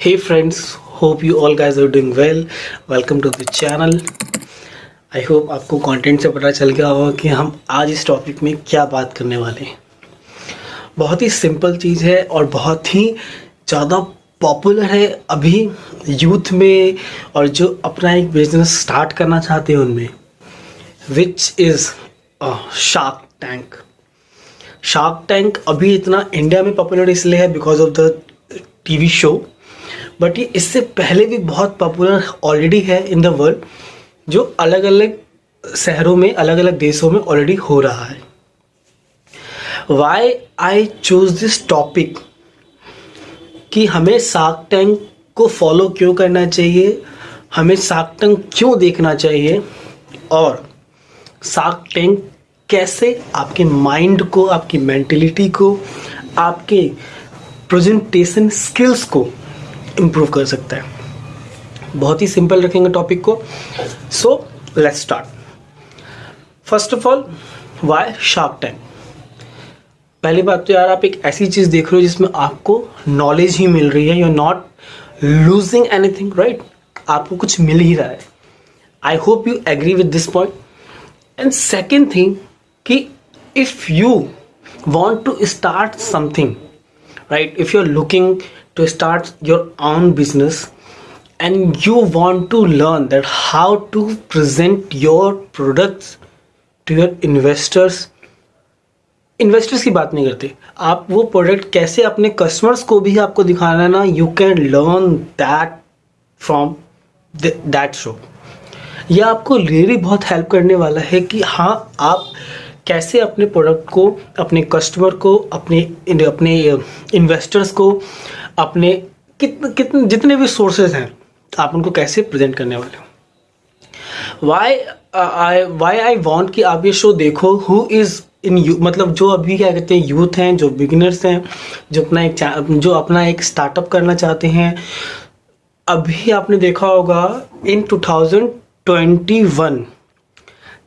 hey friends, hope you all guys are doing well. Welcome to the channel. I hope आपको content से पता चल गया होगा कि हम आज इस टॉपिक में क्या बात करने वाले हैं। बहुत ही सिंपल चीज़ है और बहुत ही ज़्यादा पॉपुलर है अभी यूथ में और जो अपना एक बिज़नेस स्टार्ट करना चाहते हैं उनमें which is shark tank shark tank अभी इतना इंडिया में पॉपुलर इसलिए है because of the TV show but ये इससे पहले भी बहुत पॉपुलर ऑलरेडी है इन द वर्ल्ड जो अलग अलग शहरों में अलग अलग देशों में ऑलरेडी हो रहा है। Why I choose this topic कि हमें सार्क टैंक को फॉलो क्यों करना चाहिए? हमें सार्क टैंक क्यों देखना चाहिए? और सार्क टैंक कैसे आपके माइंड को, आपकी मेंटेलिटी को, आपके प्रेजेंटेशन स्किल्स को इम्प्रूव कर सकता है। बहुत ही सिंपल रखेंगे टॉपिक को। So let's start first of all why shark tank पहली बात तो यार, आप एक ऐसी चीज़ देख रहे हो जिसमें आपको नॉलेज ही मिल रही है। You are not losing anything right आपको कुछ मिल ही रहा है। I hope you agree with this point and second thing कि if you want to start something right if you are looking to start your own business and you want to learn that how to present your products to your investors. Investors की बात नहीं करते। आप वो product कैसे अपने customers को भी आपको दिखाना है ना you can learn that from that show यह आपको रियली बहुत हेल्प करने वाला है कि हाँ आप कैसे अपने प्रोडक्ट को, अपने कस्टमर को, अपने अपने इन्वेस्टर्स को अपने कितने कितने जितने भी सोर्सेज हैं आप उनको कैसे प्रेजेंट करने वाले हो? Why I why I want कि आप ये शो देखो हु इज़ इन यू मतलब जो अभी क्या कहते हैं यूथ हैं, जो बिगिनर्स हैं, जो अपना एक जो अपना एक स्टार्टअप करना चाहते हैं, अभी आपने देखा होगा in 2021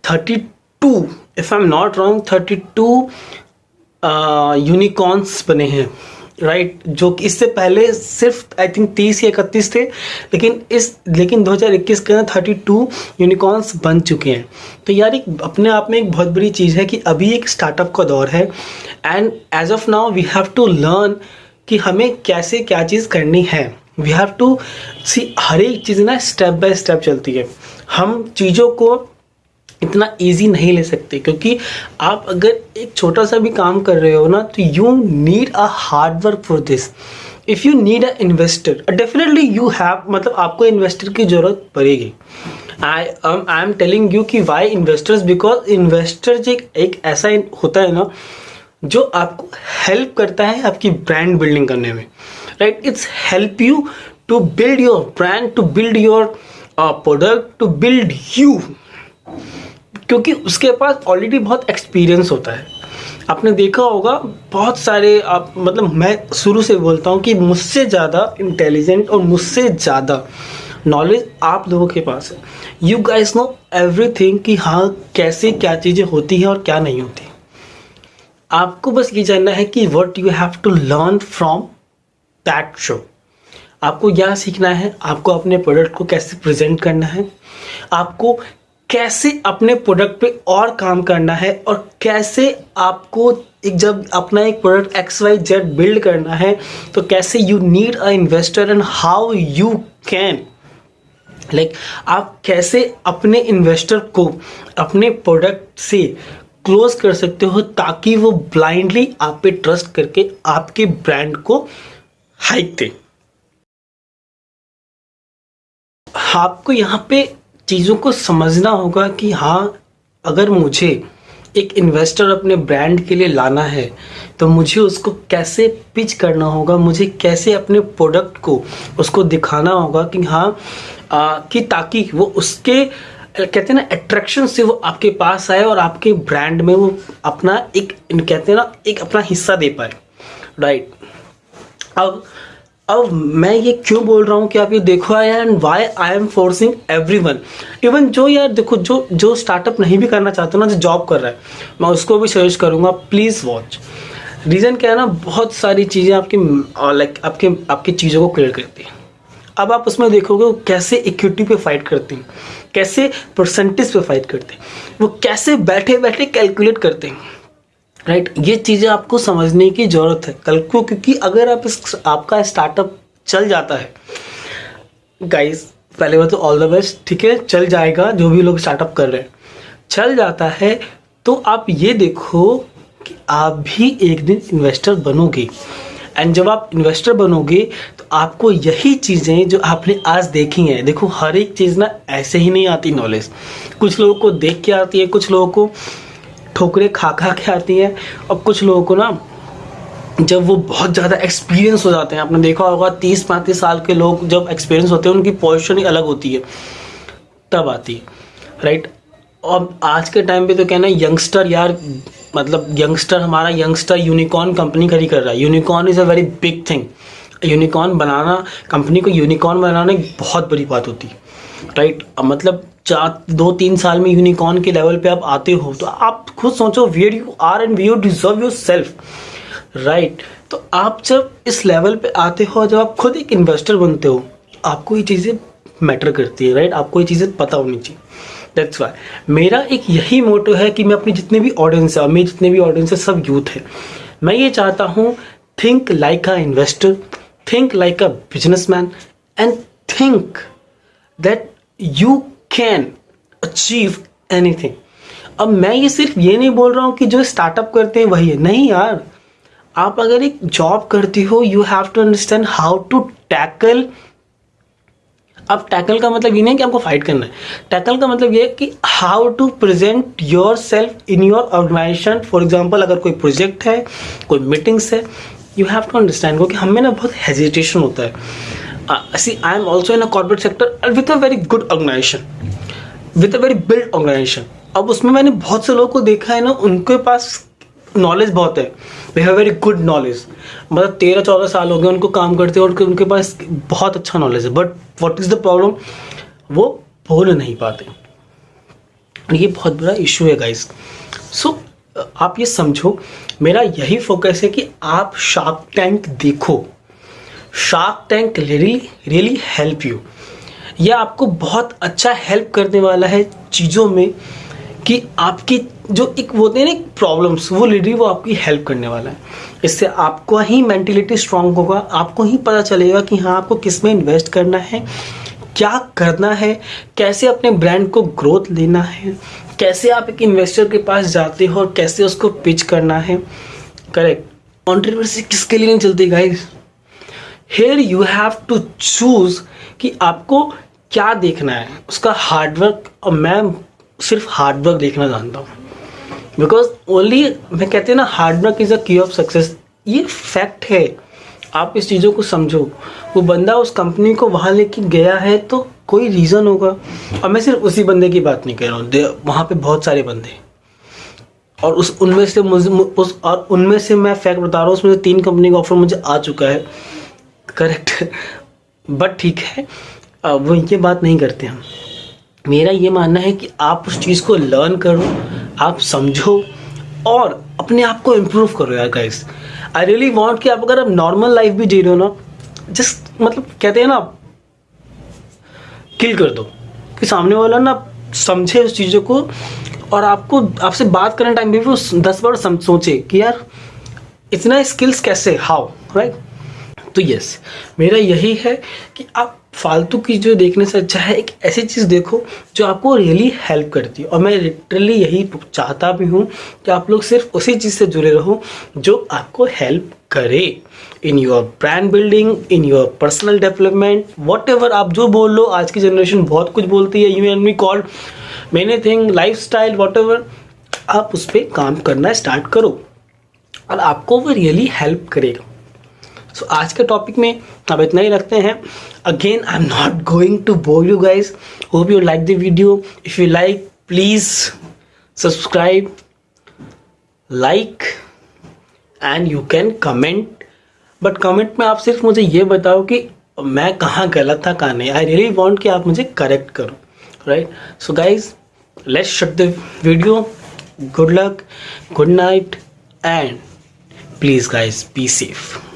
32 if I am not wrong thirty two unicorns बने हैं। राइट right, जो कि इससे पहले सिर्फ़ आई थिंक तीस या इकतीस थे लेकिन इस लेकिन 2021 के अंदर थर्टी टू यूनिकॉर्न्स बन चुके हैं। तो यार एक अपने आप में एक बहुत बड़ी चीज़ है कि अभी एक स्टार्टअप का दौर है and age of now we have to learn कि हमें कैसे क्या चीज़ करनी है। वी हैव टू सी हर एक चीज़ ना स्टेप बाय स्टेप चलती है। हम चीज़ों को इतना इजी नहीं ले सकते, क्योंकि आप अगर एक छोटा सा भी काम कर रहे हो ना तो you need a hard work for this if you need a investor definitely you have मतलब आपको इन्वेस्टर की ज़रूरत पड़ेगी. I I am telling you कि वाई इन्वेस्टर्स बिकॉज़ इन्वेस्टर जो एक ऐसा होता है ना, जो आपको हेल्प करता है आपकी ब्रांड बिल्डिंग करने में. Right it's help you to build your brand to build your product to build you क्योंकि उसके पास ऑलरेडी बहुत एक्सपीरियंस होता है। आपने देखा होगा, बहुत सारे आप मतलब मैं शुरू से बोलता हूँ कि मुझसे ज़्यादा इंटेलिजेंट और मुझसे ज़्यादा नॉलेज आप लोगों के पास है। यू गाइस नो एवरीथिंग कि हाँ कैसे क्या चीज़ें होती हैं और क्या नहीं होती। आपको बस ये जानना है कि what you have to learn from that show आपको यह सीखना है, आपको अपने प्रोडक्ट को कैसे प्रेजेंट करना है। आपको कैसे अपने प्रोडक्ट पे और काम करना है और कैसे आपको एक जब अपना एक product X Y Z build करना है तो कैसे you need a investor and how you can like आप कैसे अपने इन्वेस्टर को अपने प्रोडक्ट से क्लोज कर सकते हो ताकि वो ब्लाइंडली आप पे ट्रस्ट करके आपके ब्रांड को हाइक दे। आपको यहाँ पे चीज़ों को समझना होगा कि हाँ अगर मुझे एक इन्वेस्टर अपने ब्रांड के लिए लाना है तो मुझे उसको कैसे पिच करना होगा मुझे कैसे अपने प्रोडक्ट को उसको दिखाना होगा कि हाँ आ, कि ताकि वो उसके कहते हैं ना अट्रैक्शन से वो आपके पास आए और आपके ब्रांड में वो अपना एक कहते हैं ना एक अपना हिस्सा दे पाए। राइट अब अब मैं ये क्यों बोल रहा हूँ कि आप ये देखो यार and why I am forcing everyone even जो यार, देखो, जो जो स्टार्टअप नहीं भी करना चाहते ना, जो जॉब कर रहा है, मैं उसको भी सजेस्ट करूँगा प्लीज़ वॉच रीज़न क्या है ना, बहुत सारी चीज़ें आपकी लाइक आपके, आपकी चीज़ों को क्लियर करती है। अब आप उसमें देखोगे, वो कैसे इक्विटी पे फाइट करते हैं, कैसे परसेंटेज पे फाइट करते हैं, वो कैसे बैठे बैठे कैलकुलेट करते हैं। Right right? ये चीज़ें आपको समझने की ज़रूरत है कल को, क्योंकि अगर आप इस, आपका स्टार्टअप चल जाता है गाइस पहले बात तो ऑल द बेस्ट ठीक है? चल जाएगा, जो भी लोग स्टार्टअप कर रहे हैं। चल जाता है तो आप ये देखो कि आप भी एक दिन इन्वेस्टर बनोगे। एंड जब आप इन्वेस्टर बनोगे तो आपको यही चीज़ें जो आपने आज देखी हैं, देखो, हर एक चीज़ ना ऐसे ही नहीं आती नॉलेज कुछ लोगों को देख के आती है, कुछ लोगों को ठोकरे खा खा के आती हैं। और कुछ लोगों को ना, जब वो बहुत ज़्यादा एक्सपीरियंस हो जाते हैं, आपने देखा होगा तीस पैंतीस साल के लोग जब एक्सपीरियंस होते हैं, उनकी पोजिशन ही अलग होती है। तब आती है राइट अब आज के टाइम पे तो कहना यंगस्टर यार मतलब यंगस्टर हमारा यंगस्टर यूनिकॉर्न कंपनी खड़ी कर रहा है। Unicorn is a very big thing unicorn banana company को यूनिकॉर्न बनाना एक बहुत बड़ी बात होती है। राइट मतलब चार, दो, तीन साल में यूनिकॉर्न के लेवल पे आप आते हो तो आप खुद सोचो where you are and we you deserve yourself right तो आप जब इस लेवल पे आते हो, जब आप खुद एक इन्वेस्टर बनते हो, आपको ये चीज़ें मैटर करती है राइट आपको ये चीज़ें पता होनी चाहिए। दैट्स वाई मेरा एक यही मोटो है कि मैं अपने जितने भी ऑडियंस है, मेरे जितने भी ऑडियंस है, सब यूथ है। मैं ये चाहता हूँ think like a investor think like a businessman and think that you can achieve anything अब मैं ये सिर्फ़ ये नहीं बोल रहा हूँ कि जो स्टार्टअप करते हैं वही है। नहीं यार। आप अगर एक जॉब करती हो you have to understand how to tackle अब टैकल का मतलब ये नहीं कि आपको फाइट करना है। टैकल का मतलब ये है कि how to present yourself in your organisation for example अगर कोई प्रोजेक्ट है, कोई मीटिंग्स है यू हैव टू अंडरस्टैंड क्योंकि हमें ना बहुत हेजिटेशन होता है। See I am also in a corporate sector with a very good organisation with a very build organisation अब उसमें मैंने बहुत से लोगों को देखा है ना उनके पास नॉलेज बहुत है। We have very good knowledge मतलब तेरह चौदह साल हो गए उनको काम करते हैं और उनके पास बहुत अच्छा नॉलेज है। But what is the problem वो बोल नहीं पाते। ये बहुत बड़ा इशू है गाइस सो so, आप ये समझो मेरा यही फोकस है कि आप शार्क टैंक देखो। Shark tank really really help you यह आपको बहुत अच्छा हेल्प करने वाला है चीज़ों में कि आपकी जो एक होते हैं ना प्रॉब्लम्स वो लेडी वो आपकी हेल्प करने वाला है। इससे आपको ही मेंटेलिटी स्ट्रांग होगा, आपको ही पता चलेगा कि हाँ आपको किसमें इन्वेस्ट करना है, क्या करना है, कैसे अपने ब्रांड को ग्रोथ लेना है, कैसे आप एक इन्वेस्टर के पास जाते हो और कैसे उसको पिच करना है। करेक्ट कॉन्ट्रीवर्सी किसके लिए नहीं चलती guys here you have to choose कि आपको क्या देखना है। उसका हार्डवर्क और मैं सिर्फ़ हार्डवर्क देखना जानता हूँ। बिकॉज़ ओनली मैं कहते हैं ना हार्डवर्क इज़ अ की ऑफ़ सक्सेस ये फैक्ट है। आप इस चीज़ों को समझो। वो बंदा उस कंपनी को वहाँ लेके गया है तो कोई रीज़न होगा। और मैं सिर्फ़ उसी बंदे की बात नहीं कह रहा हूँ। वहाँ पे बहुत सारे बंदे। और उस, उनमें से मुझे उस, और उनमें से मैं फैक्ट बता रहा हूँ, उसमें से तीन कंपनी का ऑफ़र मुझे आ चुका है। करेक्ट बट ठीक है। वो ये बात नहीं करते हम। मेरा ये मानना है कि आप उस चीज़ को लर्न करो, आप समझो और अपने आप को इम्प्रूव करो यार गाइस आई रियली वांट कि आप अगर आप नॉर्मल लाइफ भी जी रहे हो ना जस्ट मतलब कहते हैं ना किल कर दो। कि सामने वाला ना समझे उस चीज़ों को और आपको, आपसे बात करने टाइम भी वो दस बार सोचे कि यार, इतना स्किल्स कैसे? हाउ राइट तो यस मेरा यही है कि आप फालतू की जो देखने से अच्छा है, एक ऐसी चीज़ देखो जो आपको रियली हेल्प करती है। और मैं लिटरली यही चाहता भी हूँ कि आप लोग सिर्फ़ उसी चीज़ से जुड़े रहो जो आपको हेल्प करे। In your brand building in your personal development whatever आप जो बोल लो, आज की जनरेशन बहुत कुछ बोलती है। You and me called many thing lifestyle whatever आप उस पर काम करना स्टार्ट करो। और आपको वो रियली हेल्प करेगा। सो आज के टॉपिक में अब इतना ही रखते हैं। Again I am not going to bore you guys hope you like the video if you like please subscribe like and you can comment but comment में आप सिर्फ़ मुझे ये बताओ कि मैं कहाँ गलत था, कहाँ नहीं। आई रियली वॉन्ट कि आप मुझे करेक्ट करो right so guys let's shut the video good luck good night and please guys be safe